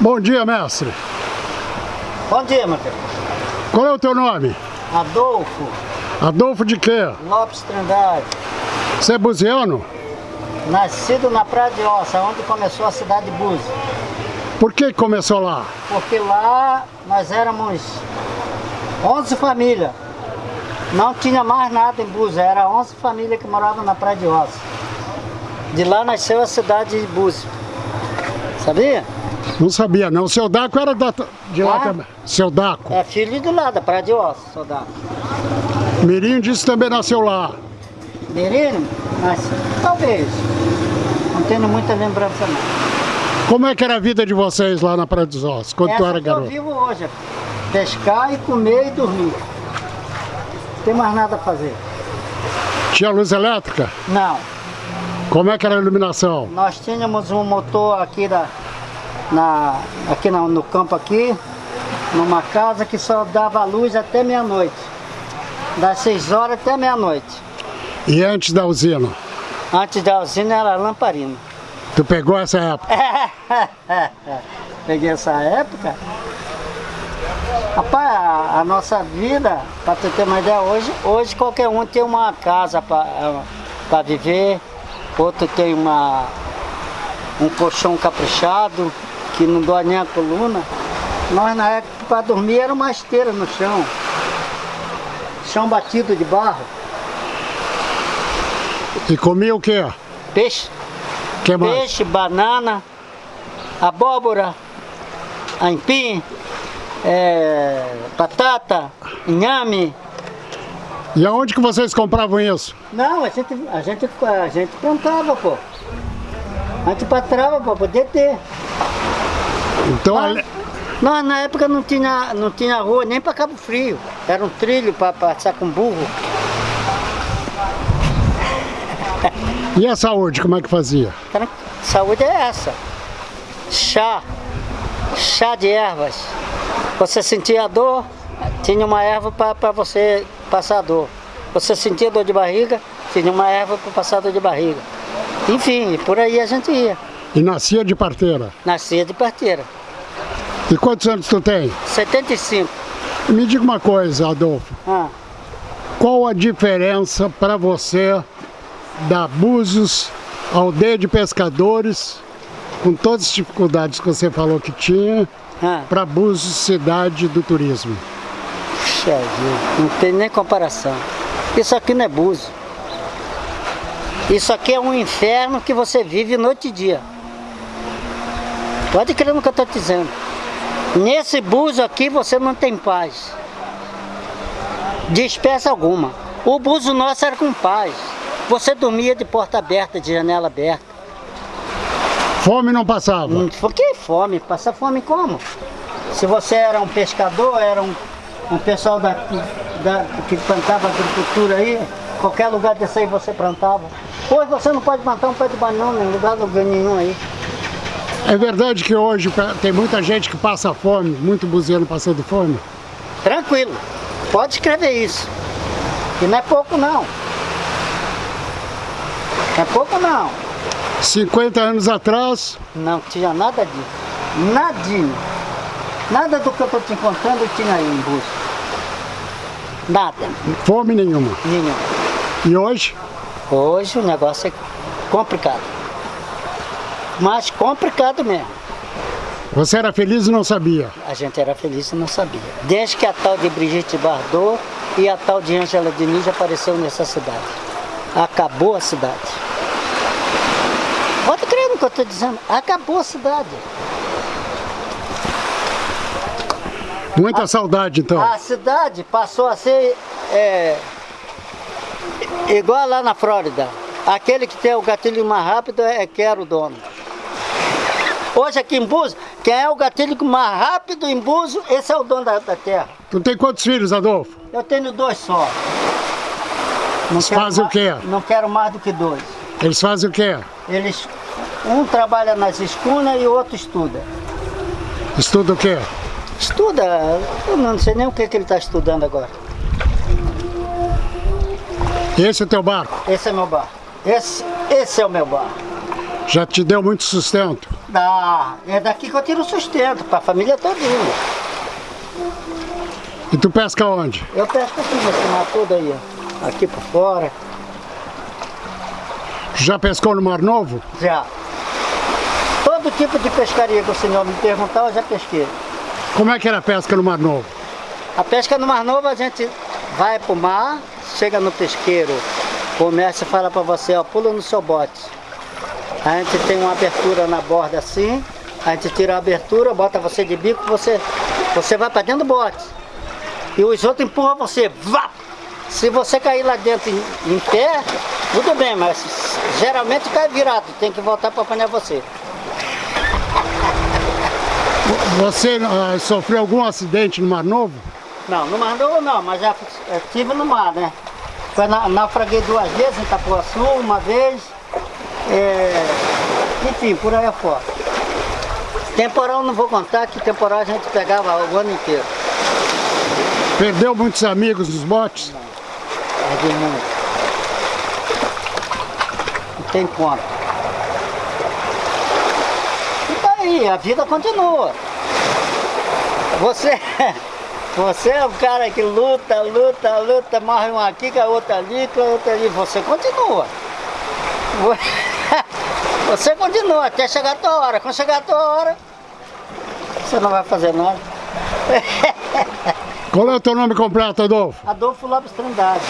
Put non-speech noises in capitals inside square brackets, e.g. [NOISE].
Bom dia, mestre. Bom dia, filho. Qual é o teu nome? Adolfo Adolfo de quê? Lopes Trindade. Você é buziano? Nascido na Praia de Ossa, onde começou a cidade de Búzios. Por que começou lá? Porque lá nós éramos 11 famílias. Não tinha mais nada em Búzios, era 11 famílias que moravam na Praia de Ossa. De lá nasceu a cidade de Búzios. Sabia? Não sabia não. O seu Daco era da, de lá Ah? também. Seu Daco. É filho de lá, da Praia de Ossa, soldado. Mirinho disse que também nasceu lá. Menino? Mas talvez. Não tenho muita lembrança não. Como é que era a vida de vocês lá na Praia dos Ossos, quando tu Essa era que eu garoto? vivo hoje. Pescar e comer e dormir. Não tem mais nada a fazer. Tinha luz elétrica? Não. Como é que era a iluminação? Nós tínhamos um motor aqui, da, na, aqui na- no campo aqui, numa casa que só dava luz até meia-noite. Das 6 horas até meia-noite. E antes da usina? Antes da usina era lamparina. Tu pegou essa época? [LAUGHS] Peguei essa época. Rapaz, a, a nossa vida, para tu ter uma ideia, hoje, hoje qualquer um tem uma casa para viver, outro tem uma, um colchão caprichado, que não dói nem a coluna. Nós na época para dormir era uma esteira no chão. Chão batido de barro. E comia o quê? Peixe. Que mais? Peixe, banana, abóbora, aipim, é, batata, inhame. E aonde que vocês compravam isso? Não, a gente, a gente, a gente plantava, pô. A gente patrava para poder ter. Então, Mas, nós na época não tinha, não tinha rua nem para Cabo Frio. Era um trilho para passar com burro. e a saúde, como é que fazia? Saúde é essa. Chá. Chá de ervas. Você sentia dor, tinha uma erva para você passar a dor. Você sentia dor de barriga, tinha uma erva para passar dor de barriga. Enfim, por aí a gente ia. E nascia de parteira. Nascia de parteira. E quantos anos tu tem? 75. Me diga uma coisa, Adolfo. Ah, Qual a diferença para você da Búzios, aldeia de pescadores, com todas as dificuldades que você falou que tinha, ah. para Búzios, cidade do turismo? Puxa vida, não tem nem comparação. Isso aqui não é buzo. Isso aqui é um inferno que você vive noite e dia. Pode crer no que eu estou dizendo. Nesse buzo aqui você não tem paz. De espécie alguma. O buzo nosso era com paz. Você dormia de porta aberta, de janela aberta. Fome não passava. Foi que fome, passa fome como? Se você era um pescador, era um, um pessoal da, da- que plantava agricultura aí, qualquer lugar desse aí você plantava. Hoje você não pode plantar um pé de banana em lugar nenhum aí. É verdade que hoje tem muita gente que passa fome, muito buziano passando fome? Tranquilo, pode escrever isso. E não é pouco não. Não é pouco não. 50 anos atrás, Não tinha nada disso. Nadinho. Nada do que eu estou te contando tinha aí em busca. Nada. fome nenhuma. Nenhum. E hoje? Hoje o negócio é complicado. Mas complicado mesmo. Você era feliz e não sabia. A gente era feliz e não sabia. Desde que a tal de Brigitte Bardot e a tal de Angela Diniz apareceu nessa cidade. Acabou a cidade. Pode crer no que eu estou dizendo. Acabou a cidade. Muita saudade então. A cidade passou a ser é, igual lá na Flórida. Aquele que tem o gatilho mais rápido é que era o dono. Hoje aqui em Buzo, quem é o gatilho mais rápido em Buzo, esse é o dono da, da terra. Tu tem quantos filhos, Adolfo? Eu tenho dois só. Eles fazem o quê? Não quero mais do que dois. Eles fazem o quê? Eles, um trabalha nas escunas e o outro estuda. Estuda o quê? Estuda, eu não sei nem o que, que ele está estudando agora. Esse é o teu barco? Esse é meu bar. Esse, esse é o meu bar. Já te deu muito sustento? Dá. É daqui que eu tiro sustento, para a família todinha. E tu pesca onde? Eu pesco aqui nesse mar todo aí, ó. Aqui por fora. Já pescou no Mar Novo? Já. Todo tipo de pescaria que o senhor me perguntar, eu já pesquei. Como é que era a pesca no Mar Novo? A pesca no Mar Novo, a gente vai pro mar, chega no pesqueiro, o comércio fala para você, ó, pula no seu bote. A gente tem uma abertura na borda assim, a gente tira a abertura, bota você de bico, você, você vai para dentro do bote. E os outros empurram você, vá! Se você cair lá dentro em, em pé, tudo bem, mas geralmente cai virado, tem que voltar para apanhar você. Você ah, sofreu algum acidente no Mar Novo? Não, no Mar Novo não, mas já estive no mar, né? Foi na, naufraguei duas vezes em Itapuaçu, uma vez, é, enfim, por aí afora. Temporal não vou contar, que temporal a gente pegava o ano inteiro. Perdeu muitos amigos nos botes? Perdi muito. Não tem conta. E daí, a vida continua. Você, [LAUGHS] você é o cara que luta, luta, luta, morre um aqui, com a outra ali, com a outra ali. Você continua. Você continua até chegar a tua hora. Quando chegar a tua hora, você não vai fazer nada. [LAUGHS] Qual é o teu nome completo, Adolfo? Adolfo Lopes Trindade.